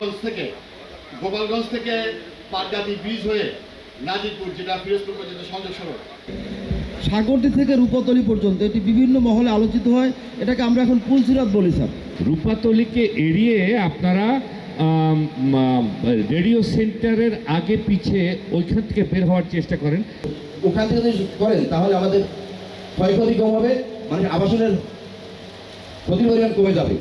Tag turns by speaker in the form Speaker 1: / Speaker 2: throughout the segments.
Speaker 1: গোপালগঞ্জ থেকে গোপালগঞ্জ থেকে পাটগাতি ব্রিজ হয়ে নাজিরপুর যেটা ফিরোজপুর পর্যন্ত সংযোগ সড়ক।
Speaker 2: সাগরটি থেকে রূপাতলি পর্যন্ত এটি বিভিন্ন মহলে আলোচিত হয়। এটাকে আমরা এখন পুলসিরাত বলি স্যার।
Speaker 3: রূপাতলিকে এড়িয়ে আপনারা রেডিও সেন্টারের আগে পিছে ওইখান থেকে বের হওয়ার চেষ্টা করেন।
Speaker 2: ওখান থেকে যদি করেন তাহলে আমাদের ক্ষয়ক্ষতি কম হবে মানে আবাসনের ক্ষতি পরিমাণ কমে যাবে।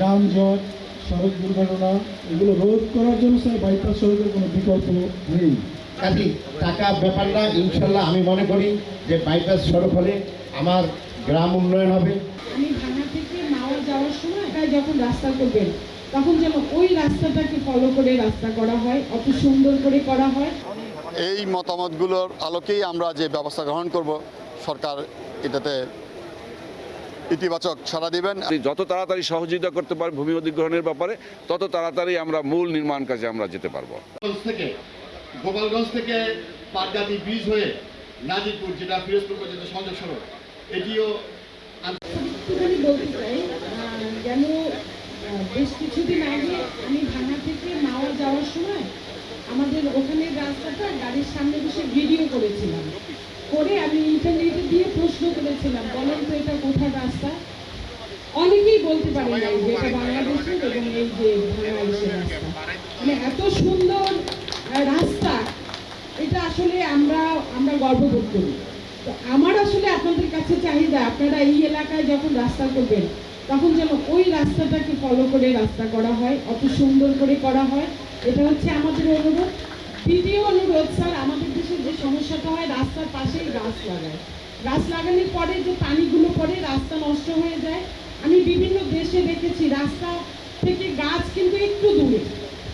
Speaker 4: যানজট সড়ক দুর্ঘটনা এগুলো রোধ করার জন্য স্যার বাইপাস সড়কের কোনো বিকল্প নেই।
Speaker 5: কাজী টাকা ব্যাপার না ইনশাল্লাহ আমি মনে করি যে বাইপাস সড়ক হলে আমার গ্রাম উন্নয়ন হবে।
Speaker 6: আমি ভাঙা থেকে মাওয়া যাওয়ার সময় একা যখন রাস্তা করবেন তখন যেন ওই রাস্তাটাকে ফলো করে রাস্তা করা হয় অত সুন্দর করে করা হয়।
Speaker 1: এই মতামতগুলোর আলোকেই আমরা যে ব্যবস্থা গ্রহণ করব সরকার এটাতে ইতিবাচক সাড়া দিবেন।
Speaker 7: যত তাড়াতাড়ি সহযোগিতা করতে পারে ভূমি অধিগ্রহণের ব্যাপারে তত তাড়াতাড়ি আমরা মূল নির্মাণ কাজে আমরা যেতে পারব।
Speaker 1: গোপালগঞ্জ থেকে গোপালগঞ্জ থেকে পাটগাতি ব্রিজ হয়ে নাজিরপুর যেটা ফিরোজপুর পর্যন্ত সংযোগ সড়ক এটিও
Speaker 6: বলতে চাই যেন বেশ কিছুদিন আগে আমি ভাঙা থেকে মাওয়া যাওয়ার সময় আমাদের ওখানে রাস্তাটা গাড়ির সামনে বসে ভিডিও করেছিলাম। করে আমি ইন্টারনেটে দিয়ে প্রশ্ন করেছিলাম বলেন তো এটা কোথায় রাস্তা? অনেকেই বলতে পারে নাই যে এটা বাংলাদেশের এবং এই যে বাংলাদেশের রাস্তা। মানে এত সুন্দর রাস্তা, এটা আসলে আমরা আমরা গর্ববোধ করি। তো আমার আসলে আপনাদের কাছে চাহিদা, আপনারা এই এলাকায় যখন রাস্তা করবেন, তখন যেন ওই রাস্তাটাকে ফলো করে রাস্তা করা হয়, অত সুন্দর করে করা হয়। এটা হচ্ছে আমাদের অনুরোধ। দ্বিতীয় অনুরোধ, স্যার আমাদের সমস্যাটা হয় রাস্তার পাশেই গাছ লাগায়। গাছ লাগানোর পরে যে পানিগুলো পড়ে, রাস্তা নষ্ট হয়ে যায়। আমি বিভিন্ন দেশে দেখেছি, রাস্তা থেকে গাছ কিন্তু একটু দূরে।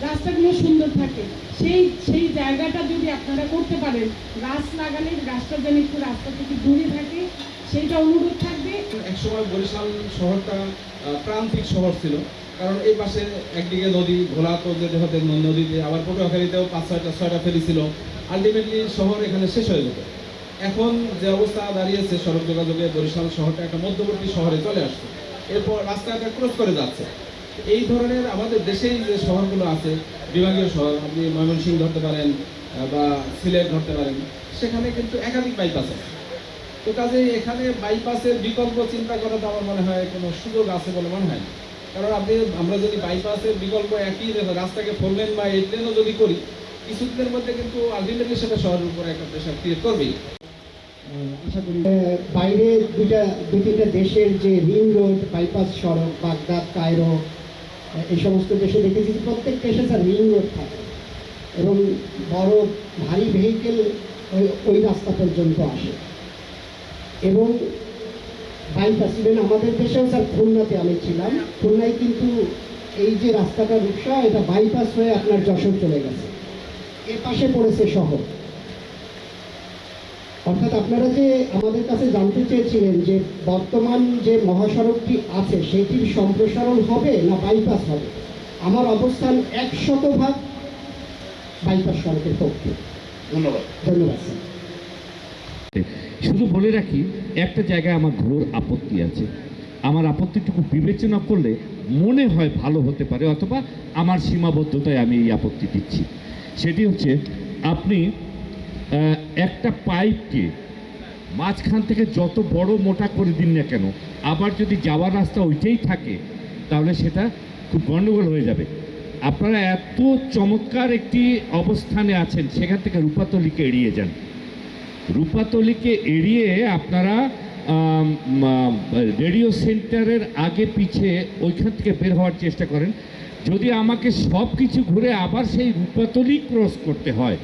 Speaker 6: রাস্তাগুলো সুন্দর থাকে। সেই সেই জায়গাটা যদি আপনারা করতে পারেন, গাছ লাগালে গাছটা যেন একটু রাস্তা থেকে দূরে থাকে, সেইটা অনুরোধ থাকবে।
Speaker 4: একসময় বরিশাল শহরটা প্রান্তিক শহর ছিল। কারণ এই পাশে একদিকে নদী তো যেতে হতে নদীতে। আবার পটুয়াখালীতেও পাঁচ ছয়টা ছয়টা ফেরি ছিল। আলটিমেটলি শহর এখানে শেষ হয়ে যেত এখন যে অবস্থা দাঁড়িয়েছে সড়ক যোগাযোগে, বরিশাল শহরটা একটা মধ্যবর্তী শহরে চলে আসছে। এরপর রাস্তাটা ক্রস করে যাচ্ছে। এই ধরনের আমাদের দেশেই যে শহরগুলো আছে, বিভাগীয় শহর, আপনি ময়মনসিংহ ধরতে পারেন বা সিলেট ধরতে পারেন, সেখানে কিন্তু একাধিক বাইপাস আছে। তো কাজে এখানে বাইপাসের বিকল্প চিন্তা করা তো আমার মনে হয় কোনো সুযোগ আছে বলে মনে হয় কারণ আপনি, আমরা যদি বাইপাসের বিকল্প একই রাস্তাকে ফোর লেন বা এইট লেনও যদি করি কিছুদিনের মধ্যে কিন্তু আলটিমেটলি সেটা শহরের উপরে একটা প্রেশার ক্রিয়েট করবেই। আশা করি
Speaker 5: বাইরে দুইটা, দুই তিনটা দেশের যে রিং রোড, বাইপাস সড়ক, বাগদাদ, কায়রো এই সমস্ত দেশে দেখেছি যে প্রত্যেক দেশে স্যার রিং রোড থাকে। এবং বড় ভারী ভেহিকেল ওই ওই রাস্তা পর্যন্ত আসে। এবং বাইপাস ইভেন আমাদের দেশেও স্যার খুলনাতে আমি ছিলাম। খুলনায় কিন্তু এই যে রাস্তাটা রূপসা, এটা বাইপাস হয়ে আপনার যশোর চলে গেছে। এর পাশে পড়েছে শহর। অর্থাৎ আপনারা যে আমাদের কাছে জানতে চেয়েছিলেন যে বর্তমান যে মহাসড়কটি আছে সেটির সম্প্রসারণ হবে না বাইপাস হবে? আমার অবস্থান এক ভাগ বাইপাস সড়কের পক্ষে।
Speaker 1: ধন্যবাদ।
Speaker 5: ধন্যবাদ।
Speaker 3: শুধু বলে রাখি একটা জায়গায় আমার ঘোর আপত্তি আছে। আমার আপত্তিটুকু বিবেচনা করলে মনে হয় ভালো হতে পারে অথবা আমার সীমাবদ্ধতায় আমি এই আপত্তি দিচ্ছি। সেটি হচ্ছে আপনি একটা পাইপকে মাঝখান থেকে যত বড় মোটা করে দিন না কেন, আবার যদি যাওয়ার রাস্তা ওইটাই থাকে, তাহলে সেটা খুব গণ্ডগোল হয়ে যাবে। আপনারা এত চমৎকার একটি অবস্থানে আছেন, সেখান থেকে রূপাতলিকে এড়িয়ে যান। রূপাতলিকে এড়িয়ে আপনারা রেডিও সেন্টারের আগে পিছে ওইখান থেকে বের হওয়ার চেষ্টা করেন। যদি আমাকে সব কিছু ঘুরে আবার সেই রূপাতলি ক্রস করতে হয়,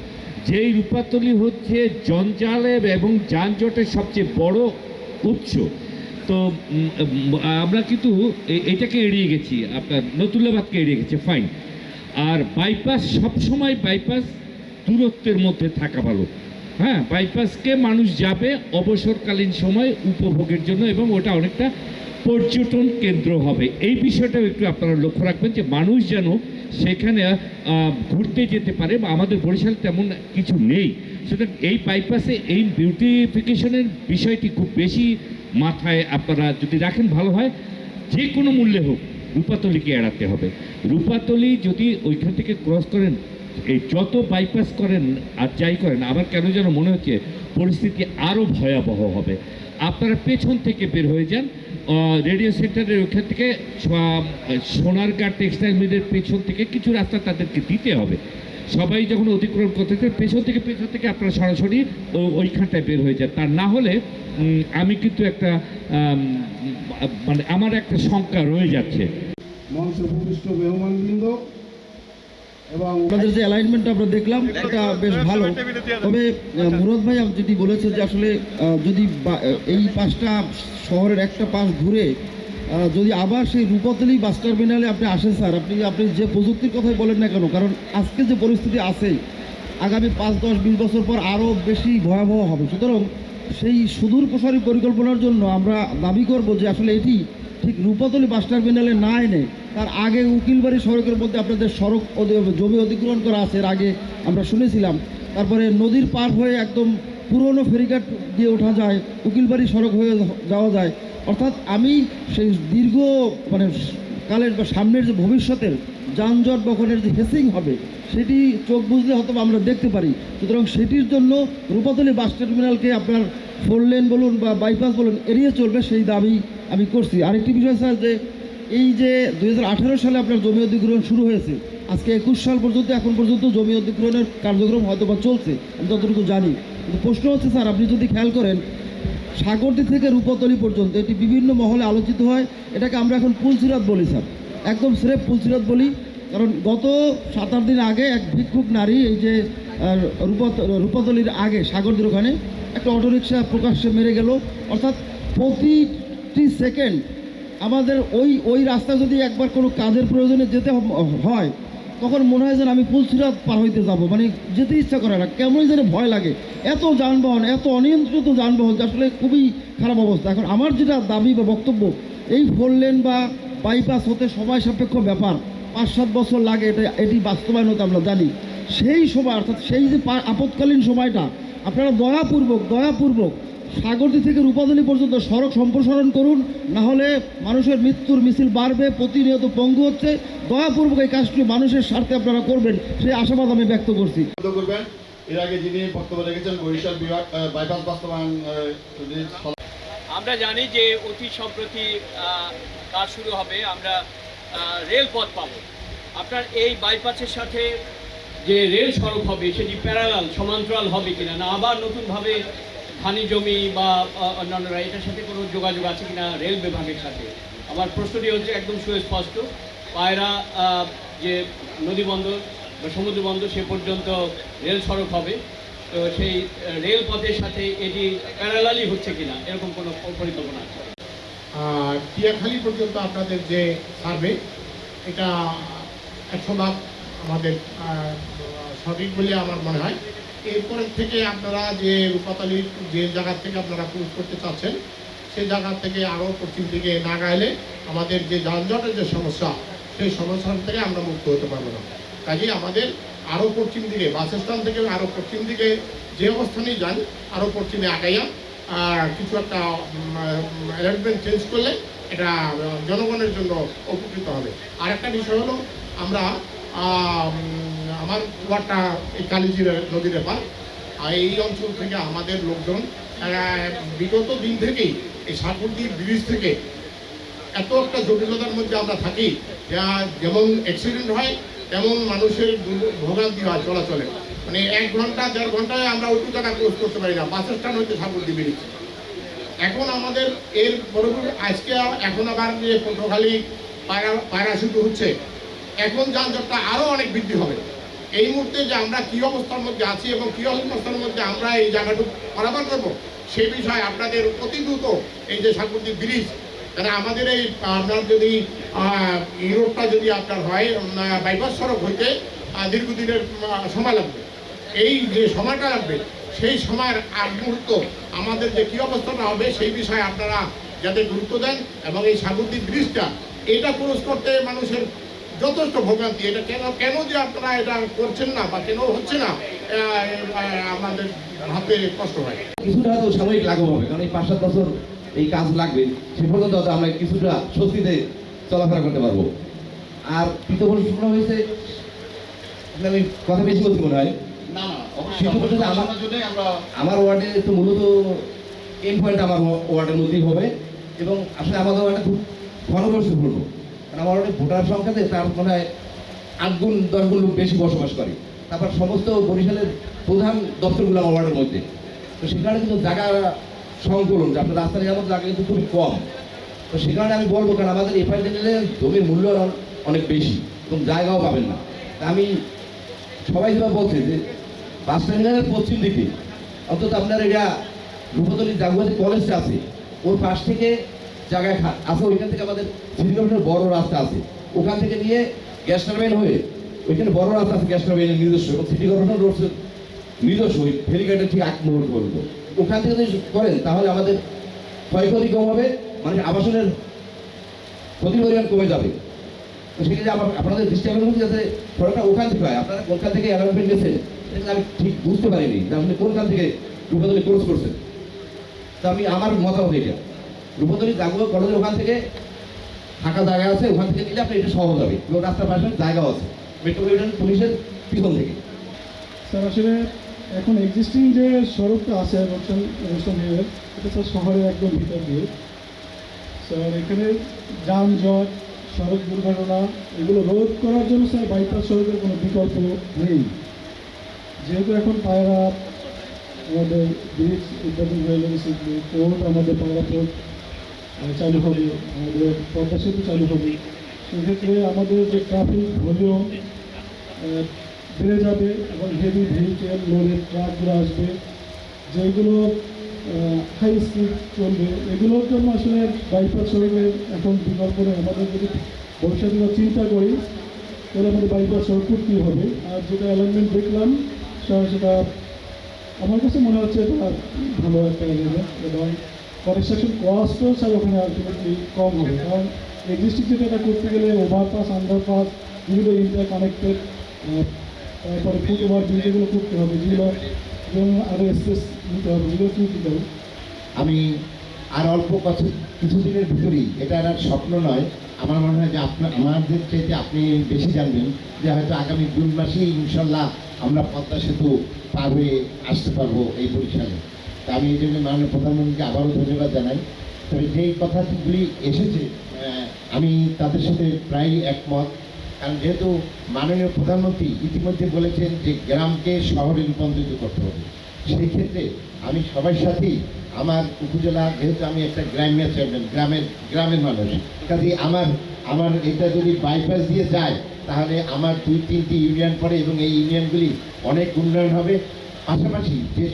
Speaker 3: যেই রূপাতলি হচ্ছে জঞ্জালের এবং যানজটের সবচেয়ে বড় উৎস, তো আমরা কিন্তু এটাকে এড়িয়ে গেছি, আপনার নতুল্লাবাদকে এড়িয়ে গেছি ফাইন আর বাইপাস সবসময় বাইপাস দূরত্বের মধ্যে থাকা ভালো। হ্যাঁ বাইপাসকে মানুষ যাবে অবসরকালীন সময় উপভোগের জন্য এবং ওটা অনেকটা পর্যটন কেন্দ্র হবে। এই বিষয়টাও একটু আপনারা লক্ষ্য রাখবেন যে মানুষ যেন সেখানে ঘুরতে যেতে পারে বা আমাদের বরিশাল তেমন কিছু নেই। সুতরাং এই বাইপাসে এই বিউটিফিকেশনের বিষয়টি খুব বেশি মাথায় আপনারা যদি রাখেন ভালো হয়, যে কোনো মূল্যে হোক রূপাতলিকে এড়াতে হবে। রূপাতলি যদি ওইখান থেকে ক্রস করেন, এই যত বাইপাস করেন আর যাই করেন, আমার কেন যেন মনে হচ্ছে পরিস্থিতি আরও ভয়াবহ হবে। আপনারা পেছন থেকে বের হয়ে যান রেডিও সেন্টারের ওখান থেকে সোনার সোনারগাঁ টেক্সটাইল মিলের পেছন থেকে কিছু রাস্তা তাদেরকে দিতে হবে। সবাই যখন অতিক্রম করতে পেছন থেকে পেছন থেকে আপনারা সরাসরি ওইখানটায় বের হয়ে যান। তার না হলে আমি কিন্তু একটা মানে আমার একটা শঙ্কা রয়ে যাচ্ছে।
Speaker 8: মঞ্চ ভূমিষ্ঠ মেহমানবৃন্দ এবং
Speaker 2: আপনাদের যে অ্যালাইনমেন্ট আমরা দেখলাম, এটা বেশ ভালো। তবে মুরাদ ভাই যেটি বলেছে যে আসলে যদি এই পাঁচটা শহরের একটা পাশ ঘুরে যদি আবার সেই রূপতলি বাস টার্মিনালে আপনি আসেন, স্যার, আপনি আপনি যে প্রযুক্তির কথাই বলেন না কেন, কারণ আজকে যে পরিস্থিতি আছে, আগামী পাঁচ, দশ, বিশ বছর পর আরও বেশি ভয়াবহ হবে। সুতরাং সেই সুদূর প্রসারী পরিকল্পনার জন্য আমরা দাবি করব যে আসলে এটি ঠিক রূপতলি বাস টার্মিনালে না এনে তার আগে উকিলবাড়ি সড়কের মধ্যে আপনাদের সড়ক জমি অধিগ্রহণ করা আছে, এর আগে আমরা শুনেছিলাম। তারপরে নদীর পার হয়ে একদম পুরনো ফেরিঘাট দিয়ে ওঠা যায়, উকিলবাড়ি সড়ক হয়ে যাওয়া যায়। অর্থাৎ আমি সেই দীর্ঘ মানে কালের বা সামনের যে ভবিষ্যতের যানজট বহনের যে হেসিং হবে, সেটি চোখ বুঝলে হয়তো আমরা দেখতে পারি। সুতরাং সেটির জন্য রূপাতলি বাস টার্মিনালকে আপনার ফোর লেন বলুন বা বাইপাস বলুন, এড়িয়ে চলবে সেই দাবি আমি করছি। আরেকটি বিষয় স্যার, যে এই যে দু হাজার আঠেরো সালে আপনার জমি অধিগ্রহণ শুরু হয়েছে, আজকে একুশ সাল পর্যন্ত, এখন পর্যন্ত জমি অধিগ্রহণের কার্যক্রম হয়তো বা চলছে, আমি যতটুকু জানি। কিন্তু প্রশ্ন হচ্ছে স্যার, আপনি যদি খেয়াল করেন, সাগরদি থেকে রূপতলি পর্যন্ত এটি বিভিন্ন মহলে আলোচিত হয়। এটাকে আমরা এখন পুলসিরাত বলি স্যার। একদম স্রেফ পুলসিরাত বলি, কারণ গত সাত আট দিন আগে এক ভিক্ষুক নারী এই যে রূপত, রূপতলির আগে, সাগরদির ওখানে একটা অটোরিকশা প্রকাশ্যে মেরে গেল। অর্থাৎ প্রতিটি সেকেন্ড আমাদের ওই ওই রাস্তা যদি একবার কোনো কাজের প্রয়োজনে যেতে হয়, তখন মনে হয় যেন আমি পুলসিরাত পার হইতে যাব। মানে যেতে ইচ্ছা করে না, কেমনই যেন ভয় লাগে। এত যানবাহন, এত অনিয়ন্ত্রিত যানবাহন আসলে খুবই খারাপ অবস্থা। এখন আমার যেটা দাবি বা বক্তব্য, এই ফোর লেন বা বাইপাস হতে সময় সাপেক্ষ ব্যাপার। পাঁচ, সাত বছর লাগে, এটা, এটি বাস্তবায়ন হতে আমরা জানি। সেই সময়, অর্থাৎ সেই যে আপৎকালীন সময়টা আপনারা দয়াপূর্বক দয়াপূর্বক সাগরদি থেকে রূপাদলি পর্যন্ত সড়ক সম্প্রসারণ করুন না হলে মানুষের মৃত্যুর মিছিল বাড়বে প্রতিনিয়ত পঙ্গু হচ্ছে। দয়াপূর্বক এই কাজটি মানুষের স্বার্থে আপনারা করবেন সেই আশাবাদ আমি ব্যক্ত করছি।
Speaker 1: করবেন। এর আগে যিনি বক্তব্য রেখেছেন বরিশাল বিভাগ বাইপাস বাস্তবায়ন
Speaker 9: আমরা জানি যে অতি সম্প্রতি কাজ শুরু হবে আমরা রেলপথ পাব। আপনার এই বাইপাসের সাথে যে রেল সড়ক হবে সেটি প্যারালাল সমান্তরাল হবে কিনা না আবার নতুনভাবে খানি জমি বা অন্যান্যরা এটার সাথে কোনো যোগাযোগ আছে কিনা রেল বিভাগের সাথে? আমার প্রশ্নটি হচ্ছে একদম সুস্পষ্ট। পায়রা যে নদী বন্দর বা সমুদ্র বন্দর সে পর্যন্ত রেল সড়ক হবে। তো সেই আহ, রেল পথের সাথে এটি প্যারালালি হচ্ছে কিনা এরকম কোনো পরিকল্পনা আছে?
Speaker 8: টিয়াখালী পর্যন্ত আপনাদের যে সার্ভে এটা একশো ভাগ আমাদের সঠিক বলে আমার মনে হয়। এরপরের থেকে আপনারা যে রূপাতালির যে জায়গা থেকে আপনারা ক্রুজ করতে চাচ্ছেন, সেই জায়গা থেকে আরও পশ্চিম দিকে না গাইলে আমাদের যে যানজটের যে সমস্যা, সেই সমস্যার থেকে আমরা মুক্ত হতে পারব না। কাজেই আমাদের আরও পশ্চিম দিকে বাসস্থান থেকে আরও পশ্চিম দিকে যে অবস্থানেই যান, আরও পশ্চিমে আগাইয়া কিছু একটা অ্যারেঞ্জমেন্ট চেঞ্জ করলে এটা জনগণের জন্য উপকৃত হবে। আর একটা বিষয় হলো, আমরা আমার ওয়ার্ডটা এই কালিজির নদীর এপার। আর এই অঞ্চল থেকে আমাদের লোকজন বিগত দিন থেকেই এই সাগরদ্বীপ ব্রিজ থেকে এত একটা জটিলতার মধ্যে আমরা থাকি, যা যেমন অ্যাক্সিডেন্ট হয়, তেমন মানুষের ভোগান্তি হয়, চলাচলে। মানে এক ঘণ্টা, দেড় ঘন্টায় আমরা ওইটু জায়গা ক্লোজ করতে পারি না বাসের স্ট্যান্ড হচ্ছে সাগরদ্বীপ ব্রিজ। এখন আমাদের এর পরবর্তী আজকে এখন আবার যে পটুখালি পায়রা পায়রা শুরু হচ্ছে এখন যানজটটা আরও অনেক বৃদ্ধি হবে। এই মুহূর্তে যে আমরা কী অবস্থার মধ্যে আছি এবং কী অবস্থার মধ্যে আমরা এই জায়গাটুকু পারাবার করব সেই বিষয়ে আপনাদের অতি দ্রুত এই যে সাগরদ্বীপ ব্রিজ, তাহলে আমাদের এই আপনার যদি রোডটা যদি আপনার হয় বাইপাস সড়ক হইতে দীর্ঘদিনের সময় লাগবে। এই যে সময়টা লাগবে, সেই সময়ের আগ মুহূর্ত আমাদের যে কী অবস্থাটা হবে, সেই বিষয়ে আপনারা যাতে গুরুত্ব দেন এবং এই সাগরদ্বীপ ব্রিজটা, এটা ক্রস করতে মানুষের যথেষ্ট ভোগান্তি। এটা কেন কেন যে আপনারা এটা করছেন না বা কেন হচ্ছে না আমাদের হাতে কষ্ট হয়।
Speaker 2: কিছুটা হয়তো সাময়িক লাঘব হবে কারণ এই পাঁচ সাত বছর এই কাজ লাগবে সে পর্যন্ত হয়তো আমরা কিছুটা স্বস্তিতে
Speaker 10: চলাফেরা করতে পারব। আর প্রশ্ন হয়েছে আমি কথা বেশি বলছি মনে হয়? আমার- ওয়ার্ডে তো মূলত এন পয়েন্ট আমার ওয়ার্ডের মধ্যেই হবে এবং আসলে আমাদের ওয়ার্ডে খুব ঘনবসতিপূর্ণ কারণ আমার ওয়ার্ডে ভোটার সংখ্যাতে তার মনে হয় আট গুণ, দশ গুণ লোক বেশি বসবাস করে। তারপর সমস্ত বরিশালের প্রধান দপ্তরগুলো আমার ওয়ার্ডের মধ্যে। তো সেখানে কিন্তু জায়গা সংকলন, যে আপনার রাস্তা নিরাপদ জায়গা কিন্তু খুবই কম। তো সে কারণে আমি বলব, কারণ আমাদের এফআইডি নিলে জমির মূল্য অন- অনেক বেশি এবং জায়গাও পাবেন না। তা আমি সবাই যেভাবে বলছে যে, বাস টার্মিনালের পশ্চিম দিকে, অন্তত আপনার এটা রূপতলী জাগুয়াতি কলেজটা আছে, ওর পাশ থেকে জায়গায় আছে ওইখান থেকে আমাদের কর্পোরেশনের বড় রাস্তা আছে। ওখান থেকে নিয়ে গ্যাস টার্বাইন হয়ে, ওইখানে বড় রাস্তা আছে গ্যাস টার্বাইনের নিজস্ব। এবং সিটি কর্পোরেশন রোড নিজস্ব, ওই ফেরিঘাটের ঠিক এক মুহূর্ত পর্যন্ত। ওখান থেকে যদি করেন, তাহলে আমাদের ক্ষয়ক্ষতি কম হবে মানে আবাসনের ক্ষতি পরিমাণ কমে যাবে। সেক্ষেত্রে আমার আপনাদের দৃষ্টি করছি যাতে সড়কটা ওখান থেকে হয়। আপনারা কোনখান থেকে অ্যালার্টমেন্ট গেছেন আমি ঠিক বুঝতে পারিনি যে আপনি কোনখান থেকে রূপতলি ক্রস করছেন। তা আমি, আমার মতামত এটা রূপতলি জাগুয়া কলেজের ওখান থেকে ফাঁকা জায়গা আছে, ওখান থেকে নিলে আপনি এটা সহজ হবে এবং রাস্তার পাশে জায়গাও আছে, মেট্রোপলিটন পুলিশের পিছন থেকে।
Speaker 11: স্যার, আসলে এখন এক্সিস্টিং যে সড়কটা আছে রোশন রোশন হাইওয়ে এটা স্যার শহরের একদম ভিতর দিয়ে। স্যার, এখানে যানজট, সড়ক দুর্ঘটনা, এগুলো রোধ করার জন্য স্যার বাইপাস সড়কের কোনো বিকল্প নেই। যেহেতু এখন পায়রা, আমাদের ব্রিজ উদ্বোধন হয়ে গেছে পোর্ট আমাদের পায়রা পোর্ট চালু হবে, আমাদের পদ্মা সেতু চালু হবে। সেক্ষেত্রে আমাদের যে ট্রাফিক ভলিউম বেড়ে যাবে এবং হেভি ভেহিকেল লোডের ট্রাকগুলো আসবে, যেগুলো হাই স্পিড চলবে, এগুলোর জন্য আসলে বাইপাস সড়কের এখন বিকল্প নেই আমাদের যদি ভবিষ্যতে চিন্তা করি, তাহলে আমাদের বাইপাস সড়ক করতেই হবে? আর যেটা অ্যালাইনমেন্ট দেখলাম, সেটা আমার কাছে মনে হচ্ছে এটা ভালো একটা অ্যালাইনমেন্ট এবং কনস্ট্রাকশন কস্টও স্যার ওখানে আলটিমেটলি কম হবে। কারণ এক্সিস্টিং যেটা করতে গেলে ওভারপাস আন্ডারপাস বিভিন্ন ইন্টার কানেক্টেড তারপরে ফুট ওভার ব্রিজ এগুলো করতে হবে, যেগুলো যেমন আরও স্পেস নিতে হবে যেগুলো কি দিতে হবে।
Speaker 12: আমি আর অল্প কিছু, কিছুদিনের ভিতরেই, এটা আর স্বপ্ন নয়। আমার মনে হয় যে আপনার, আমাদের চাইতে আপনি বেশি জানবেন যে হয়তো আগামী জুন মাসেই ইনশাল্লাহ আমরা পদ্মা সেতু পার হয়ে আসতে পারব এই বরিশালে। আমি এই জন্য মাননীয় প্রধানমন্ত্রীকে আবারও ধন্যবাদ জানাই। তবে যেই কথাগুলি এসেছে আমি তাদের সাথে প্রায় একমত। কারণ যেহেতু মাননীয় প্রধানমন্ত্রী ইতিমধ্যে বলেছেন যে গ্রামকে শহরে রূপান্তরিত করতে হবে, সেই ক্ষেত্রে আমি সবার সাথেই আমার উপজেলা, যেহেতু আমি একটা গ্রাম্য চেয়ারম্যান গ্রামের গ্রামের মানুষ কাজে আমার আমার এটা যদি বাইপাস দিয়ে যায়, তাহলে আমার দুই তিনটি ইউনিয়ন পড়ে এবং এই ইউনিয়নগুলি অনেক উন্নয়ন হবে। পাশাপাশি যে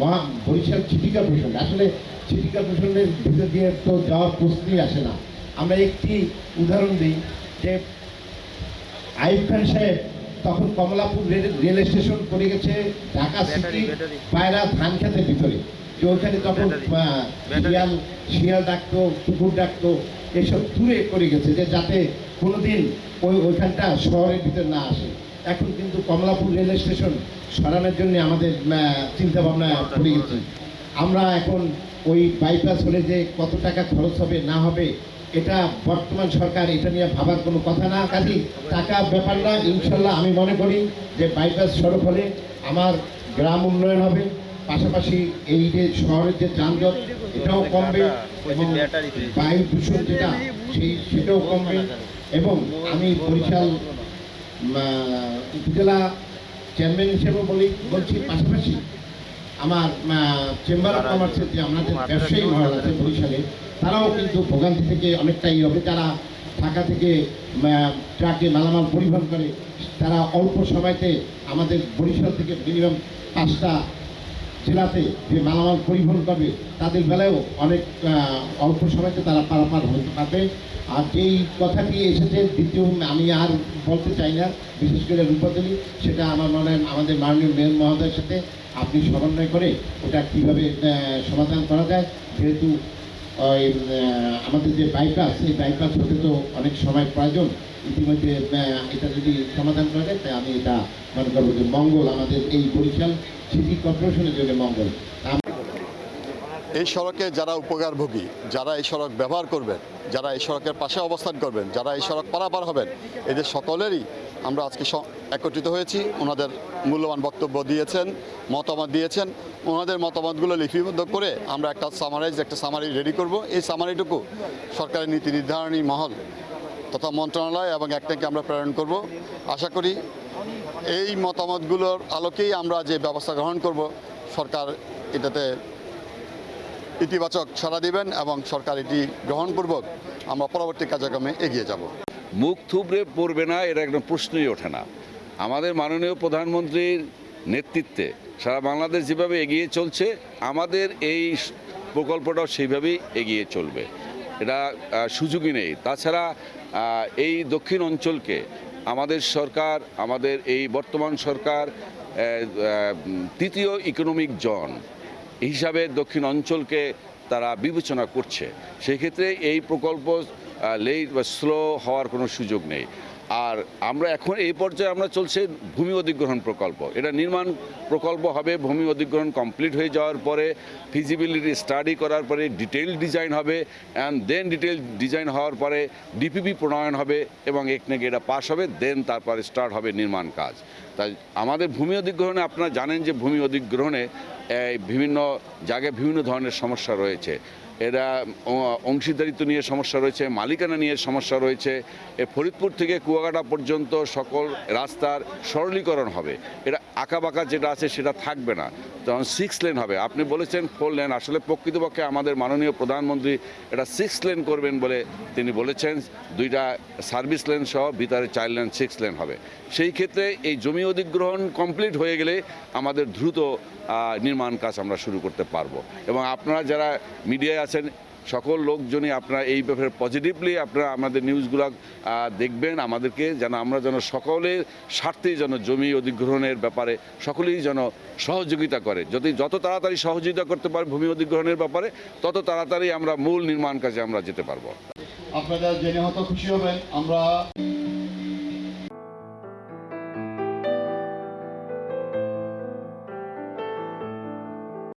Speaker 12: মা বরিশাল সিটি কর্পোরেশন আসলে সিটি কর্পোরেশনের ভিতর দিয়ে তো যাওয়ার প্রশ্নই আসে না। আমরা একটি উদাহরণ দিই যে আইব খান সাহেব তখন কমলাপুর রেল রেল স্টেশন করে গেছে ঢাকা সিটি পায়রা ধান খেতের ভিতরে। যে ওইখানে তখন শিয়াল শিয়াল ডাকতো কুকুর ডাকতো এসব দূরে করে গেছে যে যাতে কোনোদিন ওই ওইখানটা শহরের ভিতর না আসে। এখন কিন্তু কমলাপুর রেল স্টেশন সরানোর জন্য আমাদের চিন্তা ভাবনা পড়ে গেছে। আমরা এখন ওই বাইপাস হলে যে কত টাকা খরচ হবে, না হবে, এটা বর্তমান সরকার এটা নিয়ে ভাবার কোনো কথা না। কাজে টাকা ব্যাপার না, ইনশাল্লাহ আমি মনে করি যে বাইপাস সড়ক হলে আমার গ্রাম উন্নয়ন হবে। পাশাপাশি এই যে শহরের যে যানজট, এটাও কমবে এবং বায়ু দূষণ যেটা, সেই সেটাও কমবে। এবং আমি বরিশাল উপজেলা চেয়ারম্যান হিসেবে বলি, বলছি পাশাপাশি আমার চেম্বার অফ কমার্সের যে আমাদের ব্যবসায়ী মহল আছে বরিশালে, তারাও কিন্তু ভোগান্তি থেকে অনেকটাই হবে তারা ঢাকা থেকে ট্রাকে মালামাল পরিবহন করে, তারা অল্প সময়তে আমাদের বরিশাল থেকে মিনিমাম পাঁচটা জেলাতে যে মালামাল পরিবহন করবে, তাদের বেলায়ও অনেক অল্প সময়তে তারা পারাপার হতে পারবে। আর যেই কথাটি এসেছে দ্বিতীয় আমি আর বলতে চাই না, বিশেষ করে রূপাতলি সেটা আমার মনে হয় আমাদের মাননীয় মেয়র মহোদয়ের সাথে আপনি সমন্বয় করে ওটা কীভাবে সমাধান করা যায়, যেহেতু ওই আমাদের যে বাইপাস এই বাইপাস হতে তো অনেক সময় প্রয়োজন। ইতিমধ্যে এটা যদি সমাধান করা যায়, তাই আমি এটা মনে করব যে মঙ্গল আমাদের এই বরিশাল সিটি কর্পোরেশনের জন্য মঙ্গল।
Speaker 1: এই সড়কে যারা উপকারভোগী, যারা এই সড়ক ব্যবহার করবেন, যারা এই সড়কের পাশে অবস্থান করবেন, যারা এই সড়ক পারাপার হবেন, এদের সকলেরই আমরা আজকে একত্রিত হয়েছি। ওনাদের মূল্যবান বক্তব্য দিয়েছেন, মতামত দিয়েছেন। ওনাদের মতামতগুলো লিপিবদ্ধ করে আমরা একটা সামারাইজ একটা সামারি রেডি করব। এই সামারিটুকু সরকারের নীতি নির্ধারণী মহল তথা মন্ত্রণালয় এবং একটাকে আমরা প্রেরণ করব। আশা করি এই মতামতগুলোর আলোকেই আমরা যে ব্যবস্থা গ্রহণ করব, সরকার এটাতে ইতিবাচক সাড়া দিবেন এবং সরকার এটি গ্রহণপূর্বক আমরা পরবর্তী কার্যক্রমে এগিয়ে যাব।
Speaker 7: মুখ থুবড়ে পড়বে না এর একদম প্রশ্নই ওঠে না। আমাদের মাননীয় প্রধানমন্ত্রীর নেতৃত্বে সারা বাংলাদেশ যেভাবে এগিয়ে চলছে, আমাদের এই প্রকল্পটাও সেইভাবেই এগিয়ে চলবে। এটা সুযোগই নেই। তাছাড়া এই দক্ষিণ অঞ্চলকে আমাদের সরকার, আমাদের এই বর্তমান সরকার তৃতীয় ইকোনমিক জন হিসাবে দক্ষিণ অঞ্চলকে তারা বিবেচনা করছে। সেক্ষেত্রে এই প্রকল্প লেট বা স্লো হওয়ার কোনো সুযোগ নেই। আর আমরা এখন এই পর্যায়ে আমরা চলছে ভূমি অধিগ্রহণ প্রকল্প। এটা নির্মাণ প্রকল্প হবে, ভূমি অধিগ্রহণ কমপ্লিট হয়ে যাওয়ার পরে ফিজিবিলিটি স্টাডি করার পরে ডিটেইল ডিজাইন হবে অ্যান্ড দেন ডিটেল ডিজাইন হওয়ার পরে ডিপিপি প্রণয়ন হবে এবং একনেকে এটা পাস হবে দেন তারপরে স্টার্ট হবে নির্মাণ কাজ। তাই আমাদের ভূমি অধিগ্রহণে আপনারা জানেন যে ভূমি অধিগ্রহণে বিভিন্ন জায়গায় বিভিন্ন ধরনের সমস্যা রয়েছে। এরা অংশীদারিত্ব নিয়ে সমস্যা রয়েছে, মালিকানা নিয়ে সমস্যা রয়েছে। এ ফরিদপুর থেকে কুয়াকাটা পর্যন্ত সকল রাস্তার সরলীকরণ হবে। এটা আঁকাবাঁকা যেটা আছে সেটা থাকবে না। তখন সিক্স লেন হবে। আপনি বলেছেন ফোর লেন আসলে প্রকৃতপক্ষে আমাদের মাননীয় প্রধানমন্ত্রী এটা সিক্স লেন করবেন বলে তিনি বলেছেন। দুইটা সার্ভিস লেন সহ ভিতরে চার লেন সিক্স লেন হবে। সেই ক্ষেত্রে এই জমি অধিগ্রহণ কমপ্লিট হয়ে গেলে আমাদের দ্রুত নির্মাণ কাজ আমরা শুরু করতে পারব। এবং আপনারা যারা মিডিয়ায় আছেন। সকল লোকজনই আপনারা এই ব্যাপারে পজিটিভলি আপনারা আমাদের নিউজগুলো দেখবেন। আমাদেরকে যেন, আমরা যেন সকলের স্বার্থেই যেন জমি অধিগ্রহণের ব্যাপারে সকলেই যেন সহযোগিতা করে। যদি যত তাড়াতাড়ি সহযোগিতা করতে পারে ভূমি অধিগ্রহণের ব্যাপারে, তত তাড়াতাড়ি আমরা মূল নির্মাণ কাজে আমরা যেতে পারব।
Speaker 1: আপনারা জেনে হয়তো খুশি হবেন, আমরা